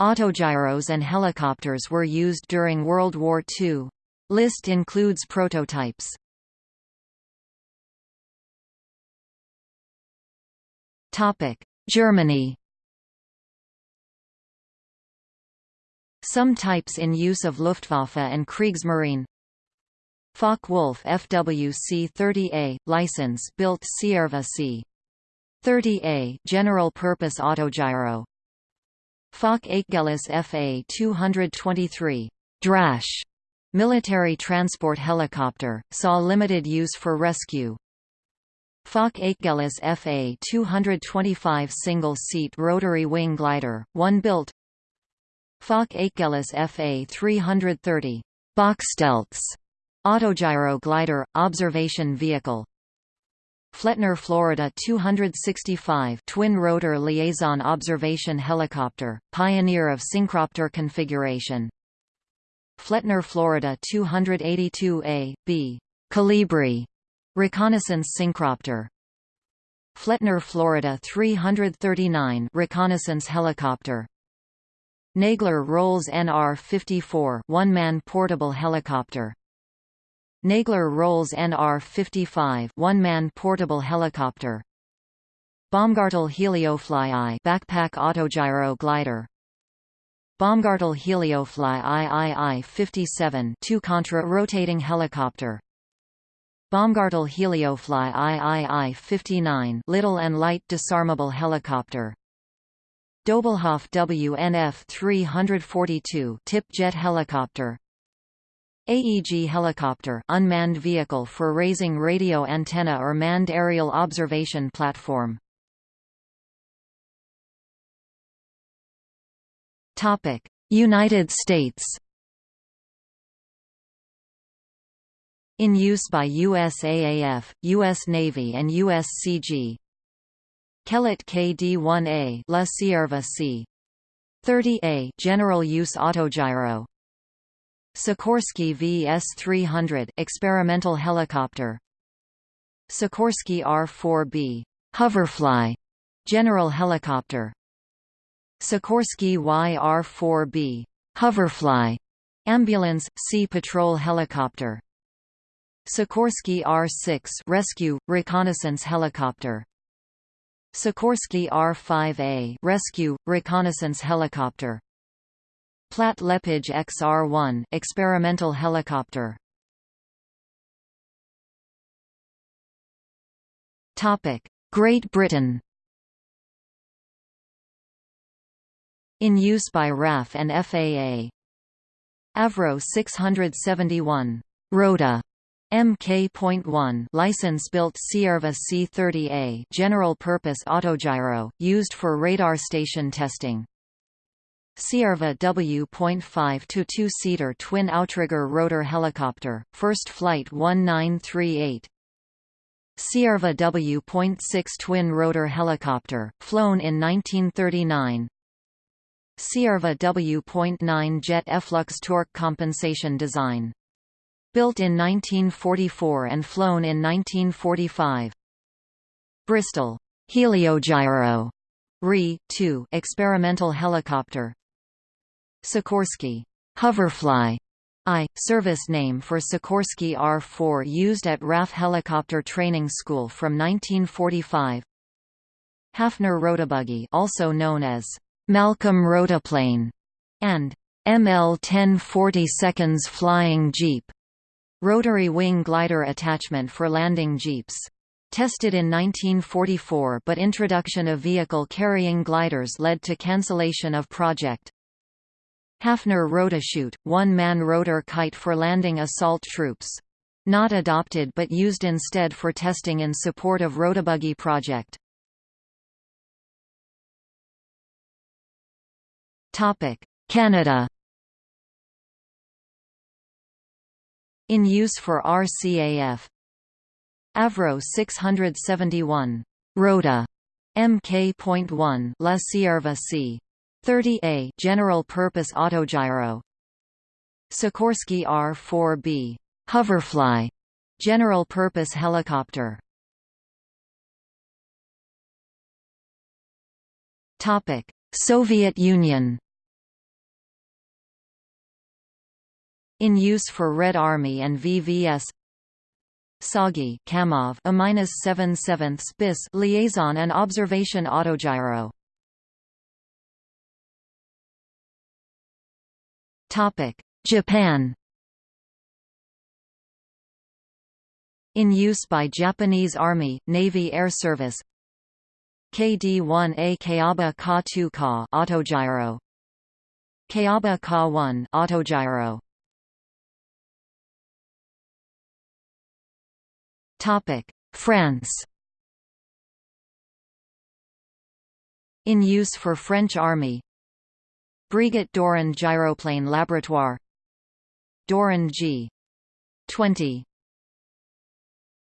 Autogyros and helicopters were used during World War II. List includes prototypes. Germany Some types in use of Luftwaffe and Kriegsmarine Focke-Wulf FWC-30A, license built Cierva C-30A general-purpose autogyro Focke Achgelis FA-223 Drache military transport helicopter, saw limited use for rescue. Focke Achgelis FA-225 single-seat rotary wing glider, one built Focke Achgelis FA-330 Bachstelze autogyro glider, observation vehicle Flettner Florida 265 twin-rotor liaison observation helicopter, pioneer of synchropter configuration. Flettner Florida 282A, B. Kolibri reconnaissance synchropter Flettner Florida 339 reconnaissance helicopter. Nagler-Rolz NR-54 one-man portable helicopter Nagler-Rolz NR-55 one-man portable helicopter. Baumgartel Heliofly I backpack autogyro glider. Baumgartel Heliofly III-57 two-contra-rotating helicopter. Baumgartel Heliofly III-59 little and light disarmable helicopter. Doblhoff WNF 342 tip jet helicopter AEG helicopter unmanned vehicle for raising radio antenna or manned aerial observation platform Topic United States In use by USAAF, U.S. Navy and USCG Kellett KD-1A La Cierva C. 30A General Use Autogyro Sikorsky VS-300 experimental helicopter. Sikorsky R-4B Hoverfly General helicopter. Sikorsky YR-4B Hoverfly ambulance sea patrol helicopter. Sikorsky R-6 rescue reconnaissance helicopter. Sikorsky R-5A rescue, reconnaissance helicopter Platt Lepage XR-1 experimental helicopter. Topic: Great Britain. In use by RAF and FAA Avro 671 Rota Mk.1 license-built Cierva C-30A general-purpose autogyro, used for radar station testing. Cierva W.5 to 2-seater twin outrigger rotor helicopter, first flight 1938. Cierva W.6 twin rotor helicopter, flown in 1939. Cierva W.9 jet efflux torque compensation design Built in 1944 and flown in 1945. Bristol Heliogyro RE 2 experimental helicopter. Sikorsky. Hoverfly. I, service name for Sikorsky R-4 used at RAF Helicopter Training School from 1945 Hafner Rotobuggy also known as Malcolm Rotaplane and ML 1040 seconds Flying Jeep. Rotary wing glider attachment for landing jeeps. Tested in 1944 but introduction of vehicle-carrying gliders led to cancellation of project. Hafner Rotachute, one-man rotor kite for landing assault troops. Not adopted but used instead for testing in support of Rotobuggy project. Canada In use for RCAF Avro 671 Rota Mk.1 La Cierva C. 30A General Purpose Autogyro Sikorsky R-4B Hoverfly General Purpose Helicopter. Topic Soviet Union. In use for Red Army and VVS TsAGI Kamov A-77 Spis liaison and observation autogyro Japan. In use by Japanese Army, Navy Air Service. KD-1A Kayaba Ka-2 Ka autogyro. Kayaba Ka-1 autogyro. Topic: France. In use for French Army. Breguet Dorand Gyroplane Laboratoire Dorand G. 20